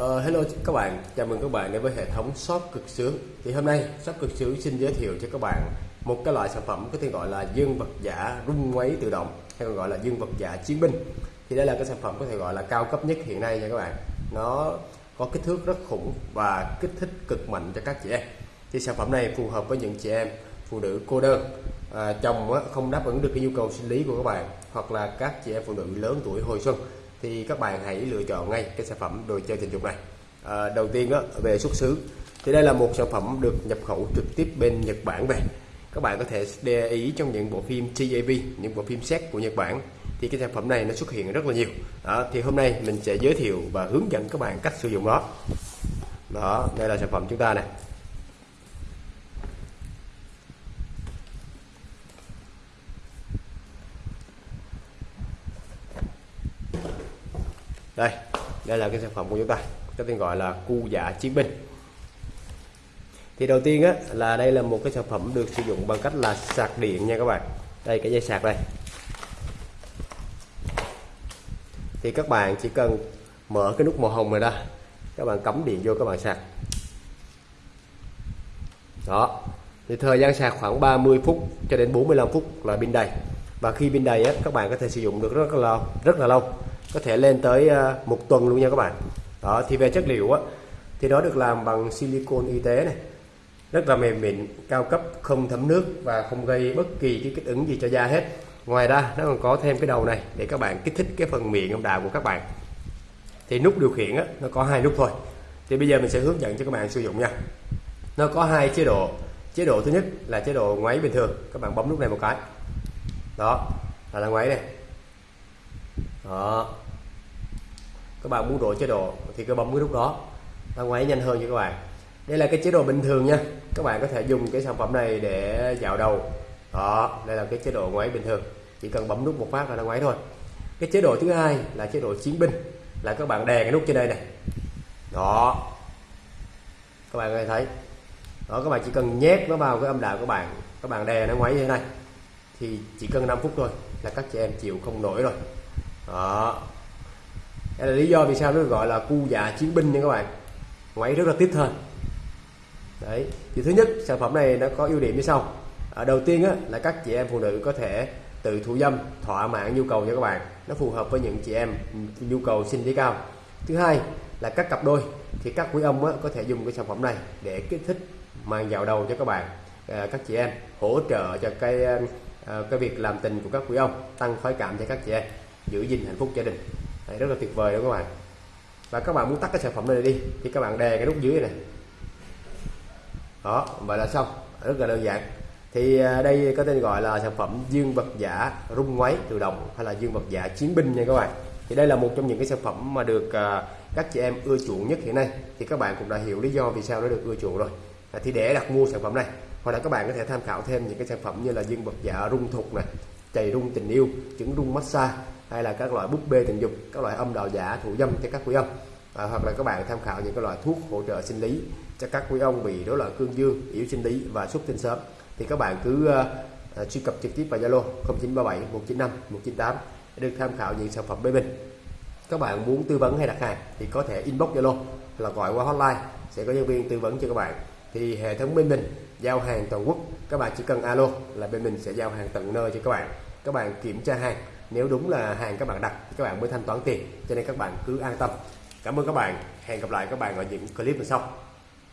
Uh, hello các bạn, chào mừng các bạn đến với hệ thống shop cực sướng. Thì hôm nay shop cực sướng xin giới thiệu cho các bạn một cái loại sản phẩm có tên gọi là dương vật giả rung máy tự động hay còn gọi là dương vật giả chiến binh. Thì đây là cái sản phẩm có thể gọi là cao cấp nhất hiện nay nha các bạn. Nó có kích thước rất khủng và kích thích cực mạnh cho các chị em. Thì sản phẩm này phù hợp với những chị em phụ nữ cô đơn. À, chồng không đáp ứng được cái nhu cầu sinh lý của các bạn hoặc là các chị em phụ nữ lớn tuổi hồi xuân thì các bạn hãy lựa chọn ngay cái sản phẩm đồ chơi tình dục này. À, đầu tiên á, về xuất xứ. Thì đây là một sản phẩm được nhập khẩu trực tiếp bên Nhật Bản về. Các bạn có thể để ý trong những bộ phim TAV những bộ phim xét của Nhật Bản thì cái sản phẩm này nó xuất hiện rất là nhiều. Đó thì hôm nay mình sẽ giới thiệu và hướng dẫn các bạn cách sử dụng nó. Đó đây là sản phẩm chúng ta này đây đây là cái sản phẩm của chúng ta có tên gọi là cu dạ chiến binh. Thì đầu tiên á, là đây là một cái sản phẩm được sử dụng bằng cách là sạc điện nha các bạn. Đây cái dây sạc đây. Thì các bạn chỉ cần mở cái nút màu hồng này ra các bạn cắm điện vô các bạn sạc. Đó. Thì thời gian sạc khoảng 30 phút cho đến 45 phút là pin đầy. Và khi pin đầy á, các bạn có thể sử dụng được rất là lâu rất là lâu có thể lên tới ờ, một tuần luôn nha các bạn. Đó thì về chất liệu á thì nó được làm bằng silicon y tế này. Rất là mềm mịn cao cấp không thấm nước và không gây bất kỳ cái kích ứng gì cho da hết. Ngoài ra nó còn có thêm cái đầu này để các bạn kích thích cái phần miệng âm đạo của các bạn. Thì nút điều khiển á, nó có hai nút thôi. Thì bây giờ mình sẽ hướng dẫn cho các bạn sử dụng nha. Nó có hai chế độ. Chế độ thứ nhất là chế độ ngoáy bình thường. Các bạn bấm nút này một cái. Đó là, là ngoáy này đó. Các bạn muốn đổi chế độ thì cứ bấm cái nút đó. Nó ngoáy nhanh hơn cho các bạn. Đây là cái chế độ bình thường nha. Các bạn có thể dùng cái sản phẩm này để dạo đầu. Đó, đây là cái chế độ ngoáy bình thường. Chỉ cần bấm nút một phát là nó ngoáy thôi. Cái chế độ thứ hai là chế độ chiến binh. Là các bạn đè cái nút trên đây này. Đó. Các bạn có thể thấy. Đó, các bạn chỉ cần nhét nó vào cái âm đạo của bạn. Các bạn đè nó ngoáy như thế này. Thì chỉ cần 5 phút thôi là các chị em chịu không nổi rồi đó. Đây là lý do vì sao nó gọi là cu dạ chiến binh nha các bạn. Ngoáy rất là tiếp thân. Đấy. Thì thứ nhất sản phẩm này nó có ưu điểm như sau. À, đầu tiên á, là các chị em phụ nữ có thể tự thủ dâm thỏa mãn nhu cầu cho các bạn. Nó phù hợp với những chị em nhu cầu sinh lý cao. Thứ hai là các cặp đôi thì các quý ông á, có thể dùng cái sản phẩm này để kích thích mang vào đầu cho các bạn. À, các chị em hỗ trợ cho cái à, cái việc làm tình của các quý ông tăng khoái cảm cho các chị em giữ gìn hạnh phúc gia đình. Đấy, rất là tuyệt vời đó các bạn. Và các bạn muốn tắt cái sản phẩm này đi thì các bạn đè cái nút dưới này đó vậy là xong. Rất là đơn giản. Thì à, đây có tên gọi là sản phẩm dương vật giả rung ngoáy tự động hay là dương vật giả chiến binh nha các bạn. Thì đây là một trong những cái sản phẩm mà được à, các chị em ưa chuộng nhất hiện nay. Thì các bạn cũng đã hiểu lý do vì sao nó được ưa chuộng rồi. À, thì để đặt mua sản phẩm này hoặc là các bạn có thể tham khảo thêm những cái sản phẩm như là dương vật giả rung thục này chày rung tình yêu trứng rung massage hay là các loại búp bê tình dục các loại âm đạo giả thủ dâm cho các quý ông. À, hoặc là các bạn tham khảo những cái loại thuốc hỗ trợ sinh lý cho các quý ông bị rối loạn cương dương yếu sinh lý và xuất tinh sớm. Thì các bạn cứ uh, truy cập trực tiếp vào Zalo 0937 195 198 để được tham khảo những sản phẩm bên mình các bạn muốn tư vấn hay đặt hàng thì có thể inbox Zalo là gọi qua hotline sẽ có nhân viên tư vấn cho các bạn. Thì hệ thống bên mình giao hàng toàn quốc các bạn chỉ cần alo là bên mình sẽ giao hàng tận nơi cho các bạn. Các bạn kiểm tra hàng nếu đúng là hàng các bạn đặt thì các bạn mới thanh toán tiền, cho nên các bạn cứ an tâm. Cảm ơn các bạn. Hẹn gặp lại các bạn ở những clip lần sau.